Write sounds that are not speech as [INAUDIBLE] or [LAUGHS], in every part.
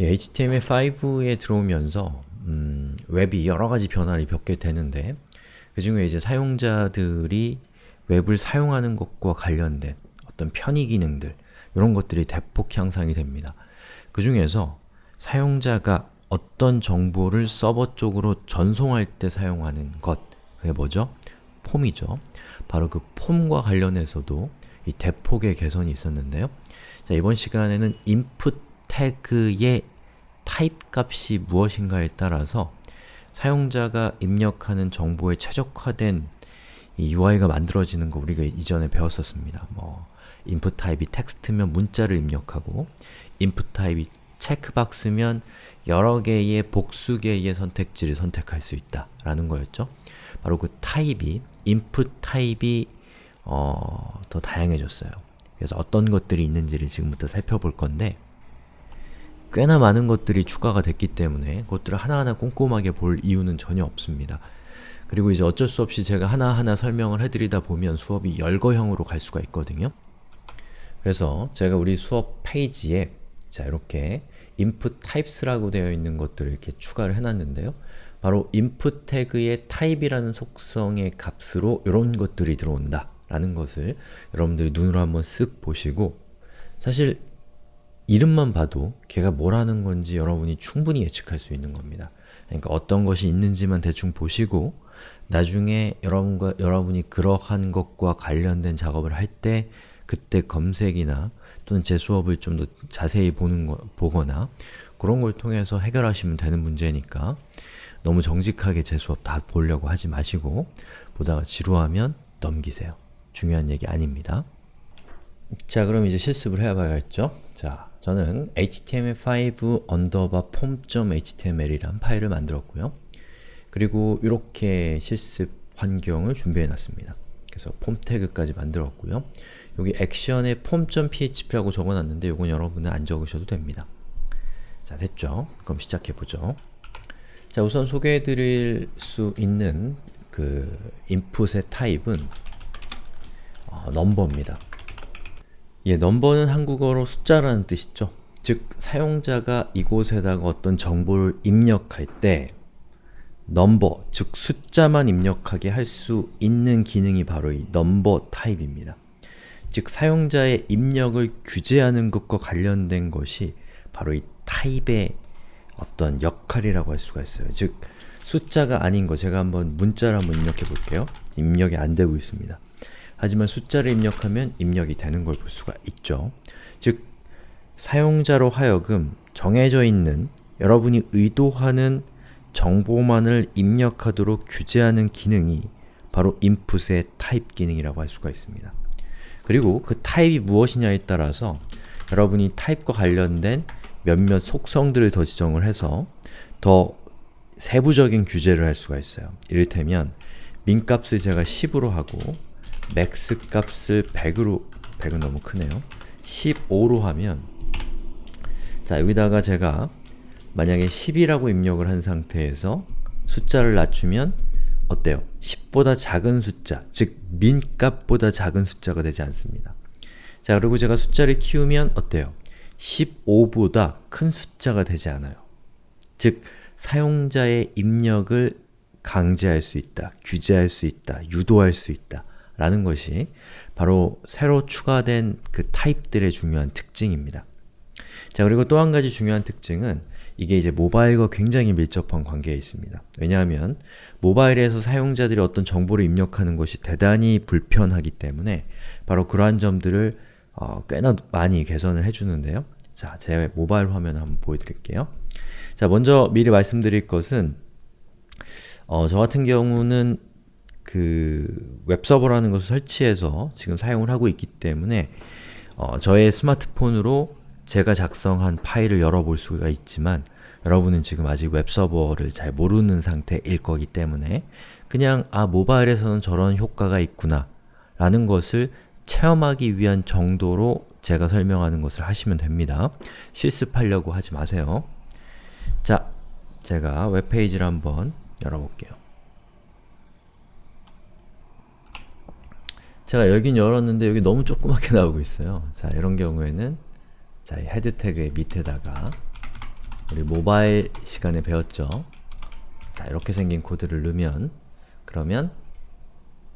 예, HTML5에 들어오면서 음, 웹이 여러가지 변화를 겪게 되는데 그 중에 이제 사용자들이 웹을 사용하는 것과 관련된 어떤 편의 기능들 이런 것들이 대폭 향상이 됩니다. 그 중에서 사용자가 어떤 정보를 서버 쪽으로 전송할 때 사용하는 것 그게 뭐죠? 폼이죠. 바로 그 폼과 관련해서도 이 대폭의 개선이 있었는데요. 자, 이번 시간에는 input 태그의 타입 값이 무엇인가에 따라서 사용자가 입력하는 정보에 최적화된 이 UI가 만들어지는 거 우리가 이전에 배웠었습니다. 뭐 input 타입이 텍스트면 문자를 입력하고 input 타입이 체크박스면 여러 개의 복수 개의 선택지를 선택할 수 있다 라는 거였죠. 바로 그 타입이 input 타입이 어, 더 다양해졌어요. 그래서 어떤 것들이 있는지를 지금부터 살펴볼 건데 꽤나 많은 것들이 추가가 됐기 때문에 그것들을 하나하나 꼼꼼하게 볼 이유는 전혀 없습니다. 그리고 이제 어쩔 수 없이 제가 하나하나 설명을 해드리다 보면 수업이 열거형으로 갈 수가 있거든요. 그래서 제가 우리 수업 페이지에 자 이렇게 input types라고 되어 있는 것들을 이렇게 추가를 해놨는데요. 바로 input 태그의 type이라는 속성의 값으로 이런 것들이 들어온다 라는 것을 여러분들이 눈으로 한번 쓱 보시고 사실 이름만 봐도 걔가 뭘 하는 건지 여러분이 충분히 예측할 수 있는 겁니다. 그러니까 어떤 것이 있는지만 대충 보시고 나중에 여러분과, 여러분이 그러한 것과 관련된 작업을 할 때 그때 검색이나 또는 제 수업을 좀 더 자세히 보는 거, 보거나 그런 걸 통해서 해결하시면 되는 문제니까 너무 정직하게 제 수업 다 보려고 하지 마시고 보다가 지루하면 넘기세요. 중요한 얘기 아닙니다. 자 그럼 이제 실습을 해봐야겠죠? 자 저는 html5 underbar form.html이란 파일을 만들었고요. 그리고 이렇게 실습 환경을 준비해 놨습니다. 그래서 폼 태그까지 만들었고요. 여기 액션에 form.php라고 적어놨는데 이건 여러분은 안 적으셔도 됩니다. 자 됐죠? 그럼 시작해보죠. 자 우선 소개해드릴 수 있는 그 input의 타입은 어, number입니다. 예, number는 한국어로 숫자라는 뜻이죠. 즉, 사용자가 이곳에다가 어떤 정보를 입력할 때 number, 즉 숫자만 입력하게 할 수 있는 기능이 바로 이 number 타입입니다. 즉, 사용자의 입력을 규제하는 것과 관련된 것이 바로 이 타입의 어떤 역할이라고 할 수가 있어요. 즉, 숫자가 아닌 거 제가 한번 문자를 한번 입력해 볼게요. 입력이 안 되고 있습니다. 하지만 숫자를 입력하면 입력이 되는 걸 볼 수가 있죠. 즉, 사용자로 하여금 정해져 있는 여러분이 의도하는 정보만을 입력하도록 규제하는 기능이 바로 input의 타입 기능이라고 할 수가 있습니다. 그리고 그 타입이 무엇이냐에 따라서 여러분이 타입과 관련된 몇몇 속성들을 더 지정을 해서 더 세부적인 규제를 할 수가 있어요. 이를테면 min값을 제가 10으로 하고 max 값을 100으로 100은 너무 크네요. 15로 하면 자 여기다가 제가 만약에 10이라고 입력을 한 상태에서 숫자를 낮추면 어때요? 10보다 작은 숫자, 즉 민값보다 작은 숫자가 되지 않습니다. 자 그리고 제가 숫자를 키우면 어때요? 15보다 큰 숫자가 되지 않아요. 즉 사용자의 입력을 강제할 수 있다, 규제할 수 있다, 유도할 수 있다 라는 것이 바로 새로 추가된 그 타입들의 중요한 특징입니다. 자 그리고 또 한 가지 중요한 특징은 이게 이제 모바일과 굉장히 밀접한 관계에 있습니다. 왜냐하면 모바일에서 사용자들이 어떤 정보를 입력하는 것이 대단히 불편하기 때문에 바로 그러한 점들을 어, 꽤나 많이 개선을 해주는데요. 자, 제 모바일 화면 한번 보여드릴게요. 자, 먼저 미리 말씀드릴 것은 어, 저 같은 경우는 그 웹서버라는 것을 설치해서 지금 사용을 하고 있기 때문에 어, 저의 스마트폰으로 제가 작성한 파일을 열어볼 수가 있지만 여러분은 지금 아직 웹서버를 잘 모르는 상태일 거기 때문에 그냥 아 모바일에서는 저런 효과가 있구나 라는 것을 체험하기 위한 정도로 제가 설명하는 것을 하시면 됩니다. 실습하려고 하지 마세요. 자, 제가 웹페이지를 한번 열어볼게요. 제가 열긴 열었는데 여기 너무 조그맣게 [LAUGHS] 나오고 있어요. 자, 이런 경우에는 자, head 태그의 밑에다가 우리 모바일 시간에 배웠죠. 자, 이렇게 생긴 코드를 넣으면 그러면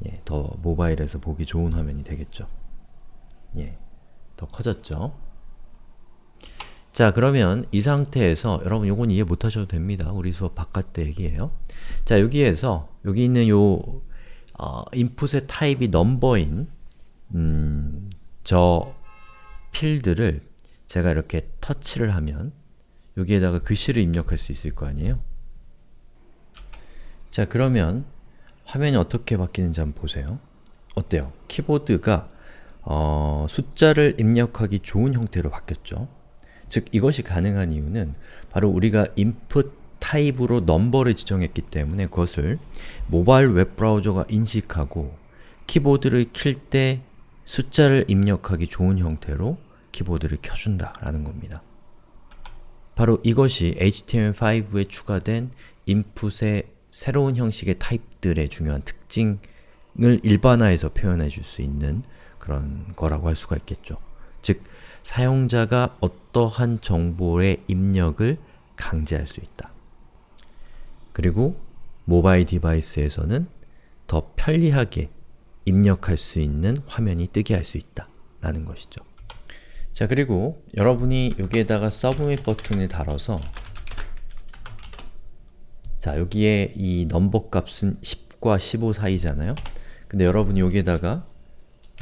예, 더 모바일에서 보기 좋은 화면이 되겠죠. 예, 더 커졌죠. 자 그러면 이 상태에서 여러분 요건 이해 못하셔도 됩니다. 우리 수업 바깥 때 얘기예요. 자 여기에서 여기 있는 요 어, 인풋의 타입이 넘버인 음, 저 필드를 제가 이렇게 터치를 하면 여기에다가 글씨를 입력할 수 있을 거 아니에요? 자 그러면 화면이 어떻게 바뀌는지 한번 보세요. 어때요? 키보드가 어, 숫자를 입력하기 좋은 형태로 바뀌었죠. 즉 이것이 가능한 이유는 바로 우리가 input 타입으로 넘버를 지정했기 때문에 그것을 모바일 웹브라우저가 인식하고 키보드를 킬 때 숫자를 입력하기 좋은 형태로 키보드를 켜준다 라는 겁니다. 바로 이것이 HTML5에 추가된 input의 새로운 형식의 타입들의 중요한 특징을 일반화해서 표현해 줄 수 있는 그런 거라고 할 수가 있겠죠. 즉, 사용자가 어떠한 정보의 입력을 강제할 수 있다. 그리고 모바일 device에서는 더 편리하게 입력할 수 있는 화면이 뜨게 할 수 있다 라는 것이죠. 자 그리고 여러분이 여기에다가 submit 버튼을 달아서 자 여기에 이 number 값은 10과 15 사이잖아요. 근데 여러분이 여기에다가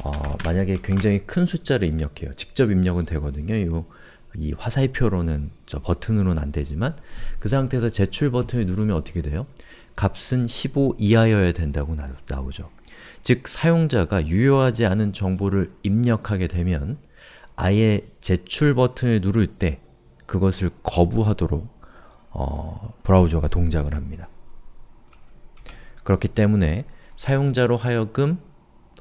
어, 만약에 굉장히 큰 숫자를 입력해요. 직접 입력은 되거든요. 요, 이 화살표로는 저 버튼으로는 안 되지만 그 상태에서 제출 버튼을 누르면 어떻게 돼요? 값은 15 이하여야 된다고 나, 나오죠. 즉 사용자가 유효하지 않은 정보를 입력하게 되면 아예 제출 버튼을 누를 때 그것을 거부하도록 어, 브라우저가 동작을 합니다. 그렇기 때문에 사용자로 하여금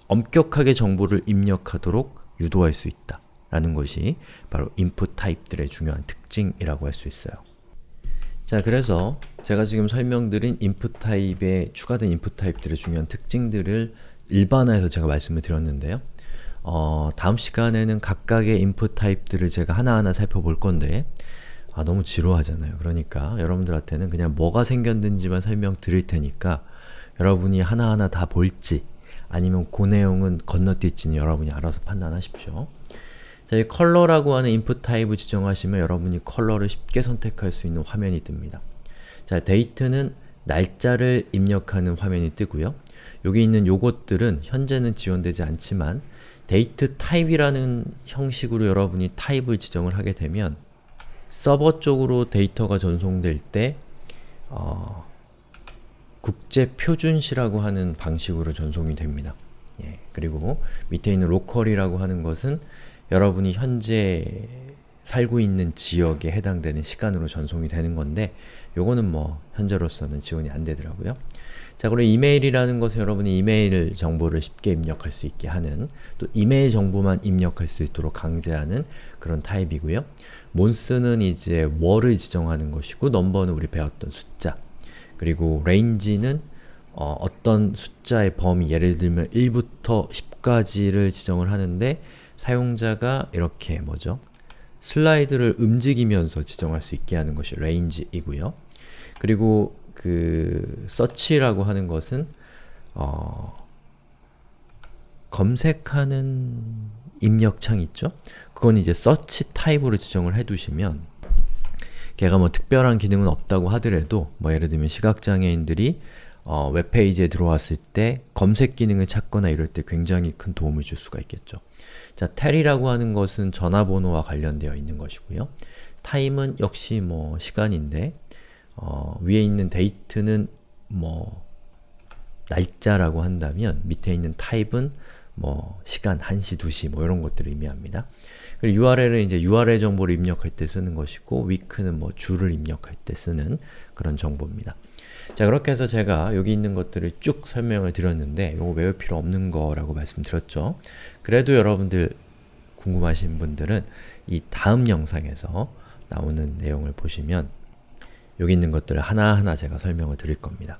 엄격하게 정보를 입력하도록 유도할 수 있다 라는 것이 바로 인풋 타입들의 중요한 특징이라고 할 수 있어요. 자 그래서 제가 지금 설명드린 인풋 타입에 추가된 인풋 타입들의 중요한 특징들을 일반화해서 제가 말씀을 드렸는데요. 어, 다음 시간에는 각각의 인풋 타입들을 제가 하나하나 살펴볼 건데 아 너무 지루하잖아요. 그러니까 여러분들한테는 그냥 뭐가 생겼는지만 설명드릴 테니까 여러분이 하나하나 다 볼지 아니면 그 내용은 건너뛸지는 여러분이 알아서 판단하십시오. 자, 이 color라고 하는 input 타입을 지정하시면 여러분이 컬러를 쉽게 선택할 수 있는 화면이 뜹니다. 자, date는 날짜를 입력하는 화면이 뜨고요. 여기 있는 요것들은 현재는 지원되지 않지만 데이트 타입이라는 형식으로 여러분이 타입을 지정을 하게 되면 서버 쪽으로 데이터가 전송될 때 어, 국제표준시라고 하는 방식으로 전송이 됩니다. 예, 그리고 밑에 있는 로컬이라고 하는 것은 여러분이 현재 살고 있는 지역에 해당되는 시간으로 전송이 되는 건데 요거는 뭐 현재로서는 지원이 안 되더라고요. 자 그리고 이메일이라는 것은 여러분이 이메일 정보를 쉽게 입력할 수 있게 하는 또 이메일 정보만 입력할 수 있도록 강제하는 그런 타입이고요. 몬스는 이제 월을 지정하는 것이고 넘버는 우리 배웠던 숫자 그리고 range는 어, 어떤 숫자의 범위, 예를 들면 1부터 10까지를 지정을 하는데 사용자가 이렇게 뭐죠? 슬라이드를 움직이면서 지정할 수 있게 하는 것이 range이고요. 그리고 그 search라고 하는 것은 어, 검색하는 입력창 있죠? 그건 이제 search 타입으로 지정을 해두시면 걔가 뭐 특별한 기능은 없다고 하더라도 뭐 예를 들면 시각장애인들이 어, 웹페이지에 들어왔을 때 검색 기능을 찾거나 이럴 때 굉장히 큰 도움을 줄 수가 있겠죠. 자, tel이라고 하는 것은 전화번호와 관련되어 있는 것이고요. time은 역시 뭐 시간인데 어, 위에 있는 date는 뭐 날짜라고 한다면 밑에 있는 타입은 뭐 시간, 1시, 2시 뭐 이런 것들을 의미합니다. URL은 이제 URL 정보를 입력할 때 쓰는 것이고 week는 뭐 주를 입력할 때 쓰는 그런 정보입니다. 자 그렇게 해서 제가 여기 있는 것들을 쭉 설명을 드렸는데 이거 외울 필요 없는 거라고 말씀드렸죠. 그래도 여러분들 궁금하신 분들은 이 다음 영상에서 나오는 내용을 보시면 여기 있는 것들을 하나하나 제가 설명을 드릴 겁니다.